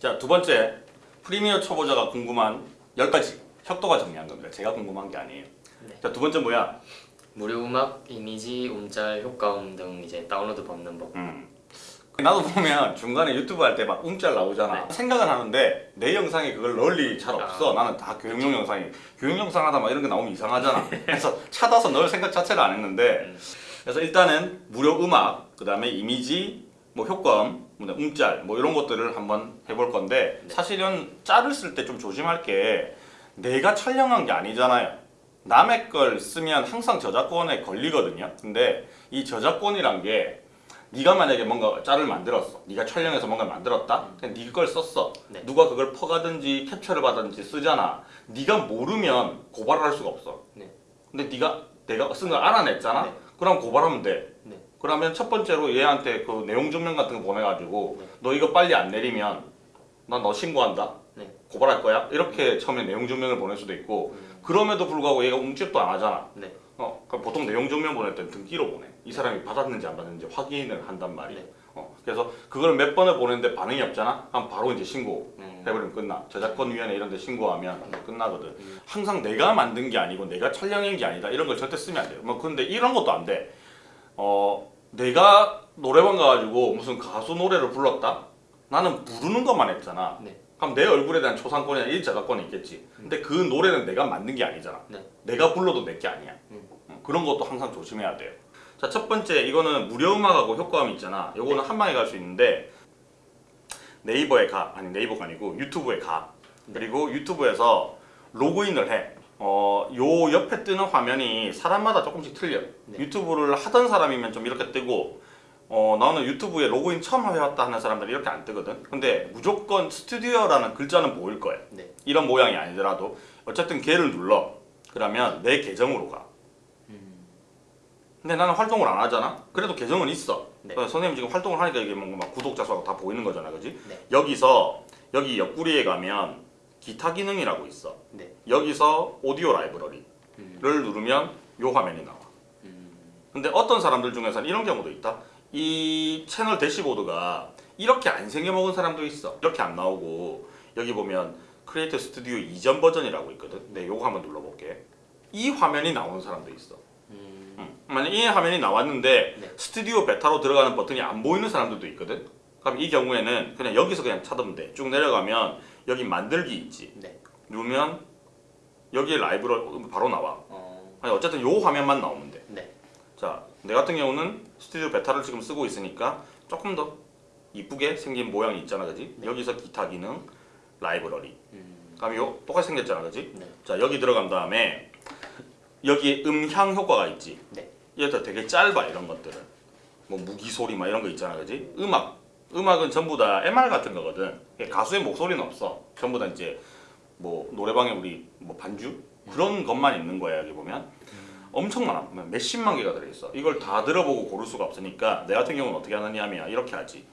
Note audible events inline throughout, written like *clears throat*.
자, 두 번째 프리미어 초보자가 궁금한 10가지 협도가 정리한 겁니다. 제가 궁금한 게 아니에요. 네. 자, 두 번째 뭐야? 무료 음악, 이미지, 음짤, 효과음 등 이제 다운로드 받는 법. 음. 나도 보면 중간에 유튜브 할 때 막 움짤 나오잖아. 네. 생각은 하는데 내 영상에 그걸 일이 잘 없어. 아. 나는 다 교육용 영상이. 교육 영상 하다 막 이런 게 나오면 이상하잖아. *laughs* 그래서 찾아서 넣을 생각 자체를 안 했는데 음. 그래서 일단은 무료 음악, 그 다음에 이미지, 뭐 효과음, 뭐 음짤 뭐 이런 것들을 한번 해볼 건데 네. 사실은 짤을 쓸 때 좀 조심할 게 내가 촬영한 게 아니잖아요. 남의 걸 쓰면 항상 저작권에 걸리거든요. 근데 이 저작권이란 게 네가 만약에 뭔가 짤을 만들었어. 네가 촬영해서 뭔가 만들었다. 그냥 네 걸 썼어. 네. 누가 그걸 퍼가든지 캡처를 받든지 쓰잖아. 네가 모르면 고발을 할 수가 없어. 네. 근데 네가 내가 쓴 걸 알아냈잖아. 네. 그럼 고발하면 돼. 네. 그러면 첫 번째로 얘한테 그 내용 증명 같은 거 보내가지고 네. 너 이거 빨리 안 내리면 난 너 신고한다. 네. 고발할 거야. 이렇게 처음에 내용 증명을 보낼 수도 있고 음. 그럼에도 불구하고 얘가 움찔도 안 하잖아. 네. 어, 그럼 보통 내용 증명 보낼 때는 등기로 보내. 이 사람이 받았는지 안 받았는지 확인을 한단 말이야. 네. 어, 그래서 그걸 몇 번을 보냈는데 반응이 없잖아. 그럼 바로 이제 신고. 음. 해버리면 끝나. 저작권위원회 이런 데 신고하면 끝나거든. 음. 항상 내가 만든 게 아니고 내가 촬영한 게 아니다. 이런 걸 절대 쓰면 안 돼요. 뭐 근데 이런 것도 안 돼. 어, 내가 노래방 가가지고 무슨 가수 노래를 불렀다? 나는 부르는 것만 했잖아. 네. 그럼 내 얼굴에 대한 초상권이나 일 저작권이 있겠지. 근데 그 노래는 내가 만든 게 아니잖아. 네. 내가 불러도 내 게 아니야. 음. 어, 그런 것도 항상 조심해야 돼요. 자, 첫 번째 이거는 무료 음악하고 효과음 있잖아. 요거는 한 방에 갈 수 있는데 네이버에 가 아니 네이버가 아니고 유튜브에 가. 그리고 유튜브에서 로그인을 해. 어, 요 옆에 뜨는 화면이 사람마다 조금씩 틀려. 네. 유튜브를 하던 사람이면 좀 이렇게 뜨고 어, 나는 유튜브에 로그인 처음 해왔다 하는 사람들이 이렇게 안 뜨거든. 근데 무조건 스튜디오라는 글자는 보일 거야. 네. 이런 모양이 아니더라도 어쨌든 걔를 눌러. 그러면 내 계정으로 가. 음. 근데 나는 활동을 안 하잖아. 그래도 계정은 있어. 네. 어, 선생님 지금 활동을 하니까 이게 뭔가 막 구독자 수가 다 보이는 거잖아, 그지? 네. 여기서 여기 옆구리에 가면 기타 기능이라고 있어. 네. 여기서 오디오 라이브러리를 음. 누르면 요 화면이 나와. 음. 근데 어떤 사람들 중에서는 이런 경우도 있다. 이 채널 대시보드가 이렇게 안 생겨먹은 사람도 있어. 이렇게 안 나오고 여기 보면 Creator Studio 이전 버전이라고 있거든. 네, 요거 한번 눌러볼게. 이 화면이 나오는 사람도 있어. 음. 음. 만약 이 화면이 나왔는데 네. 스튜디오 베타로 들어가는 버튼이 안 보이는 사람들도 있거든. 그럼 이 경우에는 그냥 여기서 그냥 찾으면 돼. 쭉 내려가면 여기 만들기 있지. 네. 누르면 여기에 라이브로 바로 나와. 어. 아니 어쨌든 요 화면만 나오면 돼. 네. 자, 내 같은 경우는 스튜디오 베타를 지금 쓰고 있으니까 조금 더 이쁘게 생긴 모양이 있잖아, 그지? 네. 여기서 기타 기능, 라이브러리. 음. 그럼 요 똑같이 생겼잖아, 그지? 네. 자, 여기 들어간 다음에 여기에 음향 효과가 있지. 네. 얘도 되게 짧아 이런 것들은. 뭐 무기 소리 막 이런 거 있잖아, 그지? 음악, 음악은 전부 다 MR 같은 거거든. 가수의 목소리는 없어. 전부 다 이제 뭐 노래방에 우리 뭐 반주 그런 것만 있는 거야 여기 보면. 엄청 많아. 몇십만 개가 들어있어. 이걸 다 들어보고 고를 수가 없으니까 내 같은 경우는 어떻게 하느냐 하면 이렇게 하지.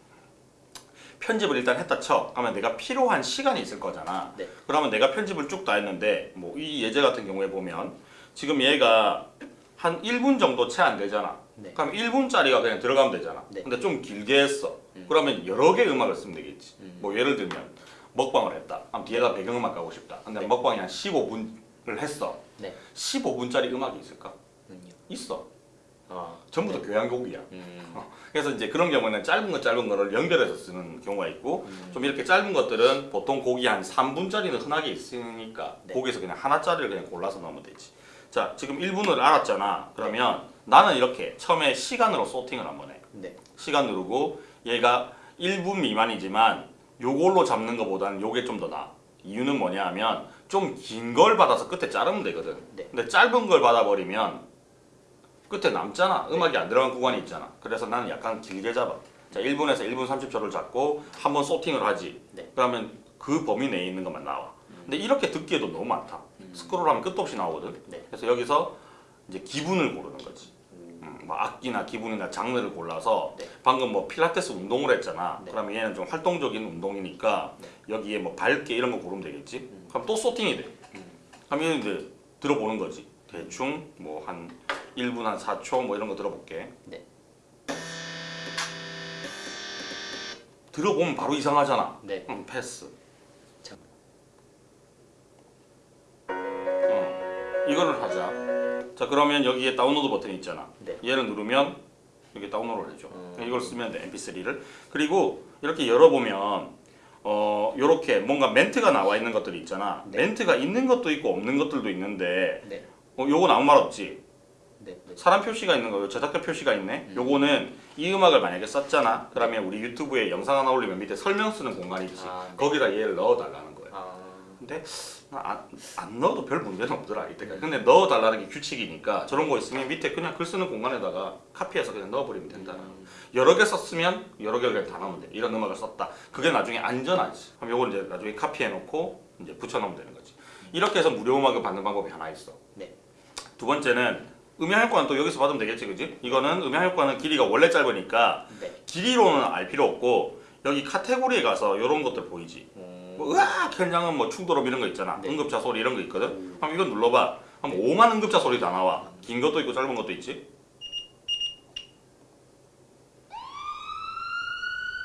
편집을 일단 했다 쳐. 그러면 내가 필요한 시간이 있을 거잖아. 네. 그러면 내가 편집을 쭉 다 했는데 뭐 이 예제 같은 경우에 보면 지금 얘가 한 1분 정도 채 안 되잖아. 네. 그럼 1분짜리가 그냥 들어가면 되잖아. 네. 근데 좀 길게 했어. 음. 그러면 여러 개 음악을 쓰면 되겠지. 음. 뭐 예를 들면 먹방을 했다. 그럼 뒤에다 배경음악 가고 싶다. 근데 네. 먹방이 한 15분을 했어. 네. 15분짜리 음악이 있을까? 음요. 있어. 아. 전부 다 교양곡이야. 음. 어, *laughs* 그래서 이제 그런 경우에는 짧은 거 짧은 거를 연결해서 쓰는 경우가 있고 음. 좀 이렇게 짧은 것들은 보통 곡이 한 3분짜리는 흔하게 있으니까 네. 거기에서 그냥 하나짜리를 그냥 골라서 넣으면 되지. 자 지금 1분을 알았잖아. 그러면 나는 이렇게 처음에 시간으로 소팅을 한번 해. 네. 시간 누르고 얘가 1분 미만이지만 요걸로 잡는 것보다는 요게 좀 더 나아. 이유는 뭐냐 하면 좀 긴 걸 받아서 끝에 자르면 되거든. 네. 근데 짧은 걸 받아버리면 끝에 남잖아. 음악이 안 들어간 구간이 있잖아. 그래서 나는 약간 길게 잡아. 자, 1분에서 1분 30초를 잡고 한 번 소팅을 하지. 네. 그러면 그 범위 내에 있는 것만 나와. 근데 이렇게 듣기에도 너무 많다. 음. 스크롤하면 끝도 없이 나오거든. 네. 그래서 여기서 이제 기분을 고르는 거지. 뭐 악기나 기분이나 장르를 골라서 네. 방금 뭐 필라테스 운동을 했잖아. 네. 그러면 얘는 좀 활동적인 운동이니까 네. 여기에 뭐 밝게 이런 거 고르면 되겠지. 음. 그럼 또 소팅이 돼. 음. 그럼 얘는 이제 들어보는 거지. 대충 뭐 한 1분 한 4초 뭐 이런 거 들어볼게. 네. 들어보면 바로 이상하잖아. 네. 그럼 패스. 이거를 하자. 자 그러면 여기에 다운로드 버튼이 있잖아. 네. 얘를 누르면 여기 다운로드를 해줘. 음. 이걸 쓰면 돼 MP3를. 그리고 이렇게 열어보면 어 요렇게 뭔가 멘트가 나와 있는 것들이 있잖아. 네. 멘트가 있는 것도 있고 없는 것들도 있는데 네. 어, 요건 아무 말 없지. 네. 네. 사람 표시가 있는 거요. 제작자 표시가 있네. 음. 요거는 이 음악을 만약에 썼잖아. 그러면 우리 유튜브에 영상 하나 올리면 밑에 설명 쓰는 공간이 있지. 아, 네. 거기다 얘를 넣어달라는. 근데 안, 안 넣어도 별 문제는 없더라 이때까지. 근데 넣어달라는 게 규칙이니까 저런 거 있으면 밑에 그냥 글 쓰는 공간에다가 카피해서 그냥 넣어버리면 된다. 음. 여러 개 썼으면 여러 개를 그냥 다 넣으면 돼. 이런 음악을 썼다. 그게 나중에 안전하지. 그럼 요걸 이제 나중에 카피해놓고 이제 붙여넣으면 되는 거지. 이렇게 해서 무료 음악을 받는 방법이 하나 있어. 네. 두 번째는 음향 효과는 또 여기서 받으면 되겠지, 그지? 이거는 음향 효과는 길이가 원래 짧으니까 네. 길이로는 알 필요 없고 여기 카테고리에 가서 이런 것들 보이지. 음. 뭐 으악 현장은 뭐 충돌음 이런 거 있잖아. 네. 응급차 소리 이런 거 있거든. 음. 그럼 이거 눌러봐. 그럼 5만 응급차 소리 다 나와. 긴 것도 있고 짧은 것도 있지.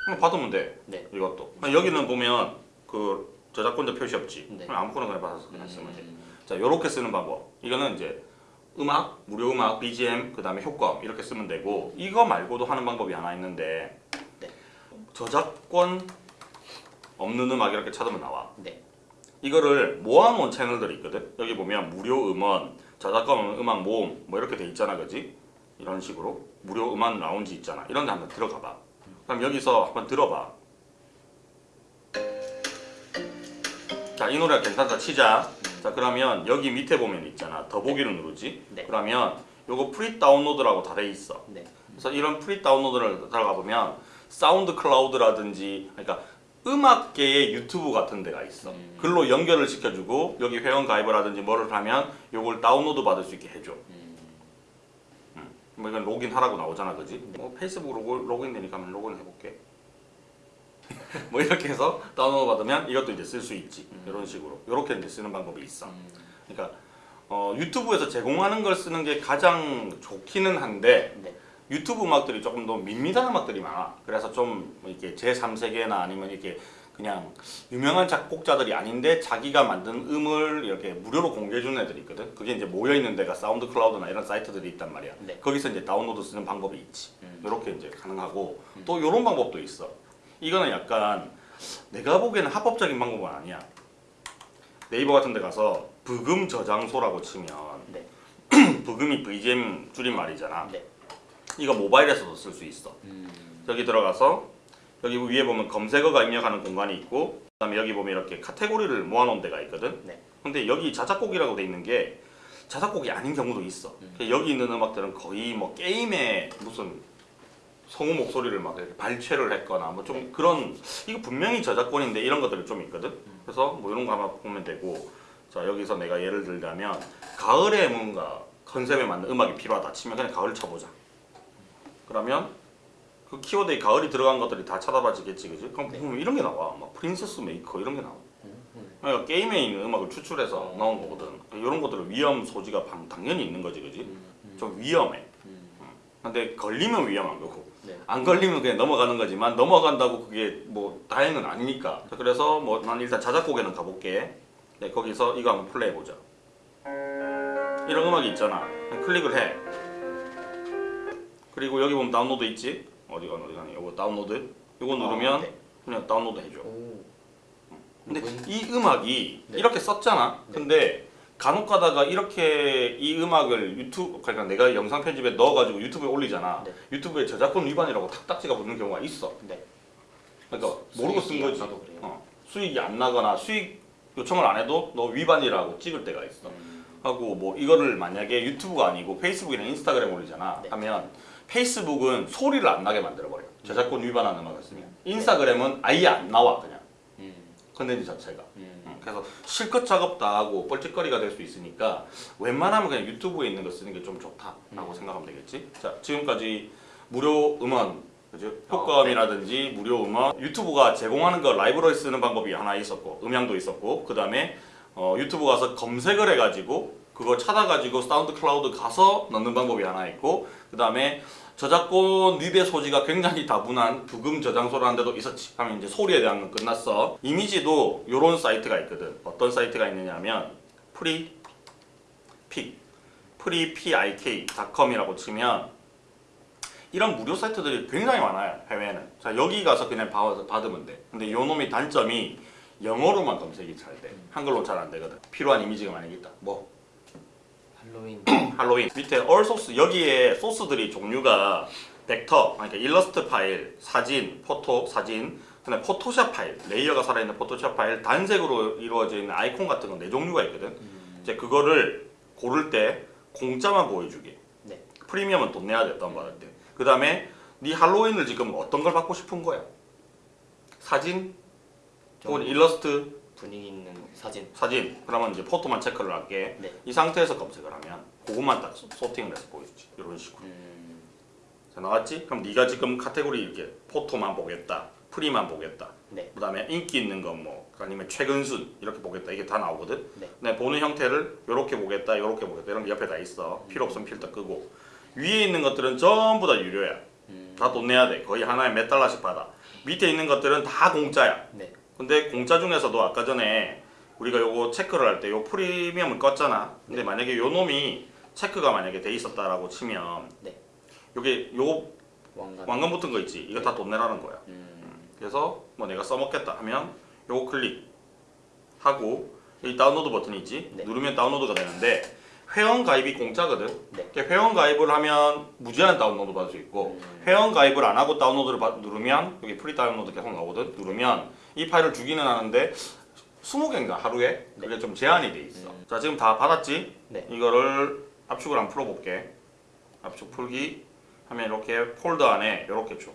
그럼 받으면 돼. 네. 이것도. 여기는 보면 그 저작권자 표시 없지. 네. 그럼 아무거나 그냥 받아서 그냥 쓰면 돼. 음. 자, 요렇게 쓰는 방법. 이거는 이제 음악, 무료 음악, BGM, 그 다음에 효과음 이렇게 쓰면 되고 이거 말고도 하는 방법이 하나 있는데 네. 저작권 없는 음악 이렇게 찾으면 나와. 네. 이거를 모아놓은 채널들이 있거든. 여기 보면 무료 음원, 저작권 음악 모음 뭐 이렇게 돼 있잖아, 그지? 이런 식으로 무료 음악 라운지 있잖아. 이런 데 한번 들어가 봐. 그럼 여기서 한번 들어봐. 자, 이 노래가 괜찮다 치자. 자, 그러면 여기 밑에 보면 있잖아. 더보기를 누르지. 네. 그러면 요거 free download라고 다 돼 있어. 네. 그래서 이런 free download를 들어가 보면 SoundCloud라든지 그러니까 음악계의 유튜브 같은 데가 있어. 음. 글로 연결을 시켜주고 여기 회원 가입을 하든지 뭐를 하면 요걸 다운로드 받을 수 있게 해줘. 음. 뭐 이건 로그인 하라고 나오잖아, 그지? 뭐 페이스북으로 로- 로그인 되니까 한번 로그인 해볼게. *laughs* 뭐 이렇게 해서 다운로드 받으면 이것도 이제 쓸 수 있지. 음. 이런 식으로. 이렇게 이제 쓰는 방법이 있어. 음. 그러니까 어, 유튜브에서 제공하는 걸 쓰는 게 가장 좋기는 한데 네. 유튜브 음악들이 조금 더 밋밋한 음악들이 많아. 그래서 좀 이렇게 제 3세계나 아니면 이렇게 그냥 유명한 작곡자들이 아닌데 자기가 만든 음을 이렇게 무료로 공개해 주는 애들이 있거든. 그게 이제 모여 있는 데가 SoundCloud나 이런 사이트들이 있단 말이야. 네. 거기서 이제 다운로드 쓰는 방법이 있지. 음. 이렇게 이제 가능하고 또 이런 방법도 있어. 이거는 약간 내가 보기에는 합법적인 방법은 아니야. 네이버 같은 데 가서 부금 저장소라고 치면 네. *clears throat* 부금이 VGM 줄임말이잖아. 네. 이거 모바일에서도 쓸 수 있어. 음. 여기 들어가서 여기 위에 보면 검색어가 입력하는 공간이 있고 그 다음에 여기 보면 이렇게 카테고리를 모아놓은 데가 있거든. 네. 근데 여기 자작곡이라고 돼 있는 게 자작곡이 아닌 경우도 있어. 음. 여기 있는 음악들은 거의 뭐 게임에 무슨 성우 목소리를 막 이렇게 발췌를 했거나 뭐 좀 그런 이거 분명히 저작권인데 이런 것들이 좀 있거든. 그래서 뭐 이런 거 한번 보면 되고 자 여기서 내가 예를 들자면 가을에 뭔가 컨셉에 맞는 음악이 필요하다 치면 그냥 가을 쳐보자. 그러면 그 키워드에 가을이 들어간 것들이 다 찾아봐지겠지, 그지? 그럼 보면 이런 게 나와. 막 Princess Maker 이런 게 나와. 그러니까 게임에 있는 음악을 추출해서 나온 거거든. 이런 것들은 위험 소지가 방- 당연히 있는 거지, 그지? 음. 좀 위험해. 음. 근데 걸리면 위험한 거고 네. 안 걸리면 그냥 넘어가는 거지만 넘어간다고 그게 뭐 다행은 아니니까. 자, 그래서 뭐 난 일단 자작곡에는 가볼게. 네, 거기서 이거 한번 플레이 해보자. 이런 음악이 있잖아. 클릭을 해. 그리고 여기 보면 다운로드 있지? 어디가 어디가 이거 다운로드. 이거 누르면 아, 네. 그냥 다운로드 해줘. 오. 근데 음. 이 음악이 네. 이렇게 썼잖아. 네. 근데 간혹 가다가 이렇게 이 음악을 유튜브 그러니까 내가 영상 편집에 넣어가지고 유튜브에 올리잖아. 네. 유튜브에 저작권 위반이라고 탁 딱지가 붙는 경우가 있어. 네. 그러니까 모르고 쓴 거지. 어, 수익이 안 나거나 수익 요청을 안 해도 너 위반이라고 찍을 때가 있어. 음. 하고 뭐 이거를 만약에 유튜브가 아니고 페이스북이나 인스타그램 올리잖아. 네. 하면 페이스북은 소리를 안 나게 만들어 버려. 저작권 위반하는 음악을 쓰면. 인스타그램은 아예 안 나와 그냥 음. 컨텐츠 자체가. 음. 음, 그래서 실컷 작업 다 하고 뻘짓거리가 될 수 있으니까 웬만하면 그냥 유튜브에 있는 거 쓰는 게 좀 좋다라고 생각하면 되겠지. 자 지금까지 무료 음원 그죠? 효과음이라든지 무료 음원 유튜브가 제공하는 거 라이브러리 쓰는 방법이 하나 있었고 음향도 있었고 그 다음에 어, 유튜브 가서 검색을 해가지고 그거 찾아가지고 SoundCloud 가서 넣는 방법이 하나 있고 그 다음에 저작권 위배 소지가 굉장히 다분한 브금 저장소라는 데도 있었지. 하면 이제 소리에 대한 건 끝났어. 이미지도 요런 사이트가 있거든. 어떤 사이트가 있느냐면 Freepik Freepik.com이라고 치면 이런 무료 사이트들이 굉장히 많아요 해외에는. 자 여기 가서 그냥 받으면 돼. 근데 요 놈의 단점이 영어로만 검색이 잘돼. 한글로 잘 안 되거든. 필요한 이미지가 만약에 있다. 뭐 할로윈. *clears throat* 할로윈. 밑에 all 소스 여기에 소스들이 종류가 벡터 그러니까 일러스트 파일 사진 photo 사진 그다음에 Photoshop 파일 layer가 살아있는 Photoshop 파일 단색으로 이루어져 있는 아이콘 같은 건 네 종류가 있거든. 이제 그거를 고를 때 공짜만 보여주게 네. 프리미엄은 돈 내야 돼 다운받을 때그 다음에 네 할로윈을 지금 어떤 걸 받고 싶은 거야? 사진? 혹은 좀 일러스트 분위기 있는 사진. 사진. 그러면 이제 photo만 체크를 할게. 네. 이 상태에서 검색을 하면 그것만 딱 소- sorting을 해서 보여주지. 이런 식으로. 음, 자 나왔지? 그럼 네가 지금 카테고리 이렇게 photo만 보겠다. free만 보겠다. 네. 그 다음에 인기 있는 거뭐 아니면 최근 순 이렇게 보겠다. 이게 다 나오거든. 네. 내 보는 형태를 이렇게 보겠다 이렇게 보겠다. 이런 게 옆에 다 있어. 필요 없으면 필터 끄고. 위에 있는 것들은 전부 다 유료야. 음, 다돈 내야 돼. 거의 하나에 몇 달러씩 받아. 밑에 있는 것들은 다 공짜야. 네. 근데 공짜 중에서도 아까 전에 우리가 요거 체크를 할 때 요 프리미엄을 껐잖아. 근데 만약에 요 놈이 체크가 만약에 돼 있었다라고 치면 네. 요게 요 왕관 왕관 붙은 거 있지. 이거 다돈 내라는 거야. 음, 그래서 뭐 내가 써먹겠다 하면 요거 클릭하고 여기 다운로드 버튼이 있지. 네. 누르면 다운로드가 되는데 회원 가입이 공짜거든. 네. 회원 가입을 하면 무제한 다운로드 받을 수 있고 음. 회원 가입을 안 하고 다운로드를 받- 누르면 여기 free download 계속 나오거든. 누르면 이 파일을 주기는 하는데 20개인가 하루에 그게 좀 제한이 돼 있어. 음. 자 지금 다 받았지? 네. 이거를 압축을 한번 풀어볼게. 압축 풀기 하면 이렇게 폴더 안에 이렇게 줘.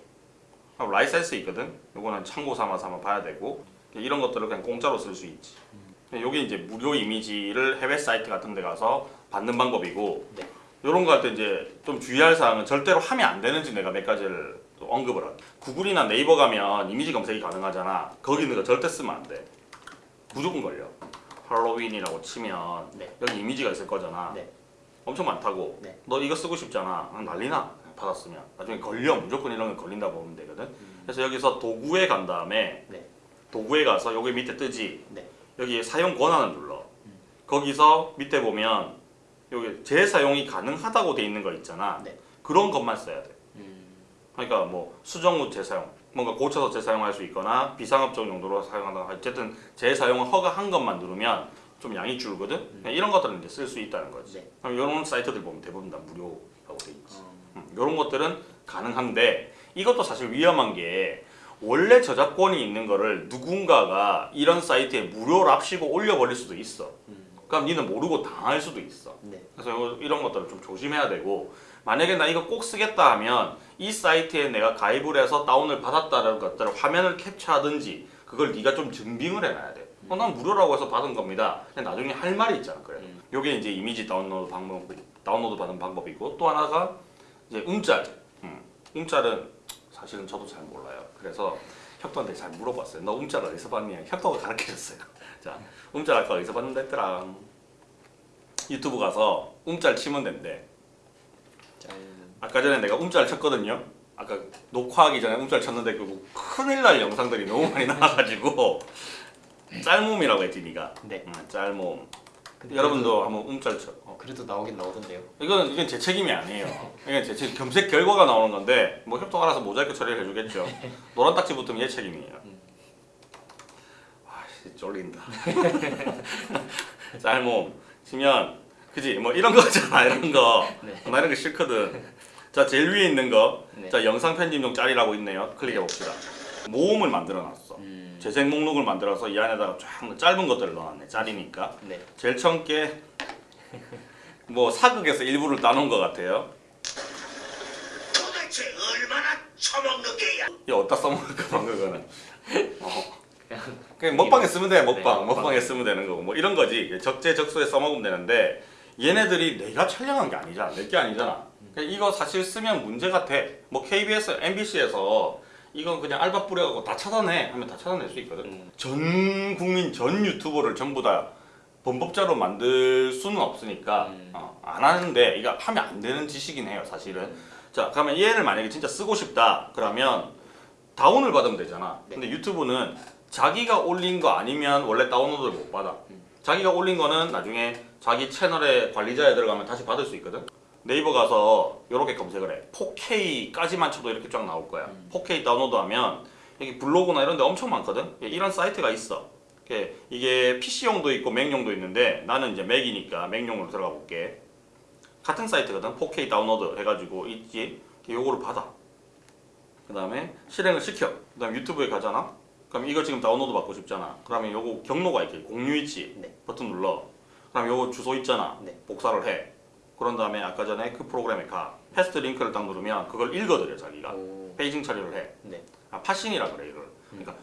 하고 라이센스 있거든. 요거는 참고 삼아서 한번 봐야 되고 이런 것들을 그냥 공짜로 쓸 수 있지. 요게 이제 무료 이미지를 해외 사이트 같은 데 가서 받는 방법이고 네. 이런 거 할 때 이제 좀 주의할 사항은 절대로 하면 안 되는지 내가 몇 가지를 또 언급을 할게. 구글이나 네이버 가면 이미지 검색이 가능하잖아. 거기 있는 거 절대 쓰면 안 돼. 무조건 걸려. 할로윈이라고 치면 네. 여기 이미지가 있을 거잖아. 네. 엄청 많다고. 네. 너 이거 쓰고 싶잖아. 아, 난리나. 받았으면 나중에 걸려. 무조건 이런 건 걸린다 보면 되거든. 그래서 여기서 도구에 간 다음에 네. 도구에 가서 여기 밑에 뜨지. 네. 여기 사용 권한을 눌러. 거기서 밑에 보면 여기 재사용이 가능하다고 돼 있는 거 있잖아. 네. 그런 것만 써야 돼. 음, 그러니까 뭐 수정 후 재사용, 뭔가 고쳐서 재사용할 수 있거나 비상업적 용도로 사용한다. 어쨌든 재사용을 허가한 것만 누르면 좀 양이 줄거든. 이런 것들은 이제 쓸 수 있다는 거지. 네. 그럼 이런 사이트들 보면 대부분 다 무료라고 돼 있지. 어, 이런 것들은 가능한데 이것도 사실 위험한 게 원래 저작권이 있는 거를 누군가가 이런 사이트에 무료로 합시고 올려버릴 수도 있어. 음, 그럼 니는 모르고 당할 수도 있어. 네. 그래서 요- 이런 것들을 좀 조심해야 되고 만약에 나 이거 꼭 쓰겠다 하면 이 사이트에 내가 가입을 해서 다운을 받았다는 것들을 화면을 캡처하든지 그걸 네가 좀 증빙을 해놔야 돼. 어, 난 무료라고 해서 받은 겁니다. 근데 나중에 할 말이 있잖아. 그래. 음. 요게 이제 이미지 다운로드 방법 다운로드 받은 방법이고 또 하나가 이제 음짤. 음. 음짤은 사실은 저도 잘 몰라요. 그래서 혁도한테 잘 물어봤어요. 너 음짤 어디서 봤냐? 혁도가 가르쳐줬어요. *laughs* 자, 음짤 아까 어디서 봤는데 했더라. 유튜브 가서 음짤 치면 된대. 짤 아까 전에 내가 음짤 쳤거든요. 아까 녹화하기 전에 음짤 쳤는데 그 큰일 날 영상들이 너무 많이 나와가지고 짤몸이라고 했지 니가. 네. 음, 짤몸. 여러분도 한번 음짤 쳐. 어, 그래도 나오긴 나오던데요. 이건 이건 제 책임이 아니에요. 이건 제 책, 검색 결과가 나오는 건데 뭐 협동 알아서 모자이크 처리를 해주겠죠. *laughs* 노란 딱지 붙으면 얘 책임이에요. 음. 아씨 쫄린다. *laughs* 짤몸 치면 그지 뭐 이런 거잖아 이런 거. 네. 나 이런 거 싫거든. 자 제일 위에 있는 거. 네. 자 영상 편집용 짤이라고 있네요. 클릭해 봅시다. 모음을 만들어 놨어. 음, 재생 목록을 만들어서 이 안에다가 쫙 짧은 것들을 넣어놨네. 짤이니까. 네. 제일 처음 게뭐 사극에서 일부를 따놓은 것 같아요. 도대체 얼마나 처먹는 게야? 이 어디다 써먹을까 봐 그거는. 어. 그냥 그냥 먹방에 쓰면 돼 먹방 네, 먹방. 먹방에 쓰면 되는 거고 뭐 이런 거지 적재적소에 써먹으면 되는데 얘네들이 내가 촬영한 게 아니잖아 내 게 아니잖아 그러니까 이거 사실 쓰면 문제가 돼 뭐 KBS, MBC에서 이건 그냥 알바 뿌려갖고 다 찾아내 하면 다 찾아낼 수 있거든. 음. 전 국민 전 유튜버를 전부 다 범법자로 만들 수는 없으니까 음. 어, 안 하는데 이거 하면 안 되는 짓이긴 해요 사실은. 자 그러면 얘를 만약에 진짜 쓰고 싶다 그러면 다운을 받으면 되잖아. 네. 근데 유튜브는 자기가 올린 거 아니면 원래 다운로드를 못 받아. 자기가 올린 거는 나중에 자기 채널의 관리자에 들어가면 다시 받을 수 있거든 네이버 가서 이렇게 검색을 해. 4K까지만 쳐도 이렇게 쫙 나올 거야. 4K 다운로드 하면 여기 블로그나 이런 데 엄청 많거든? 이런 사이트가 있어. 이게- PC용도 있고 맥용도 있는데 나는 이제 맥이니까 맥용으로 들어가 볼게. 같은 사이트거든? 4K 다운로드 해가지고 있지 요거를 받아. 그 다음에 실행을 시켜. 그 다음에 유튜브에 가잖아? 그럼 이거 지금 다운로드 받고 싶잖아. 그러면 요거 경로가 있지 공유 있지 네. 버튼 눌러. 그럼 요거 주소 있잖아. 네. 복사를 해 그런 다음에 아까 전에 그 프로그램에 가 paste link를 딱 누르면 그걸 읽어드려 자기가 오. paging 처리를 해 네. 아, parsing이라 그래 이걸. 그러니까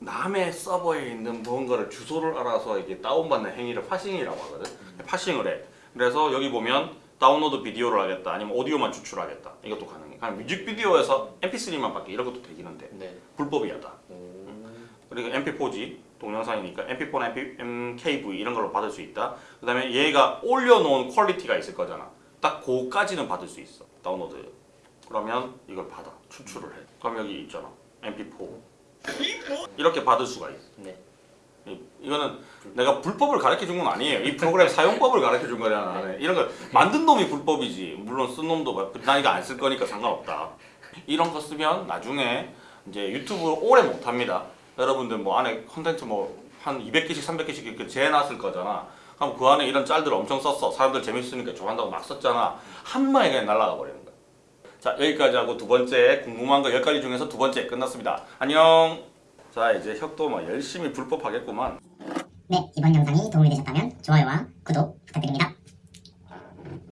남의 서버에 있는 무언가를 주소를 알아서 이게 다운받는 행위를 parsing이라고 하거든. parsing을 해. 그래서 여기 보면 download video를 하겠다, 아니면 오디오만 추출하겠다. 이것도 가능해. 그냥 뮤직비디오에서 MP3만 받기 이런 것도 되긴 한데 네. 불법이야 다. 오. 그리고 MP4G 동영상이니까 MP4나 MP, MKV 이런 걸로 받을 수 있다. 그 다음에 얘가 올려놓은 quality가 있을 거잖아. 딱 그거까지는 받을 수 있어. 다운로드. 그러면 이걸 받아 추출을 해. 그럼 여기 있잖아. MP4 이렇게 받을 수가 있어. 네. 이- 이거는 내가 불법을 가르쳐 준 건 아니에요. 이 프로그램 사용법을 가르쳐 준 거잖아. 나는. 이런 걸 만든 놈이 불법이지. 물론 쓴 놈도 뭐, 나 이거 안 쓸 거니까 상관없다. 이런 거 쓰면 나중에 이제 유튜브 오래 못 합니다. 여러분들 뭐 안에 컨텐츠 뭐 한 200개씩 300개씩 이렇게 재놨을 거잖아. 그럼 그 안에 이런 짤들을 엄청 썼어. 사람들 재밌으니까 좋아한다고 막 썼잖아. 한 방에 그냥 날아가 버리는 거야. 자 여기까지 하고 두 번째 궁금한 거 10가지 중에서 두 번째 끝났습니다. 안녕. 자 이제 혁도 막 열심히 불법 하겠구만. 네, 이번 영상이 도움이 되셨다면 좋아요와 구독 부탁드립니다.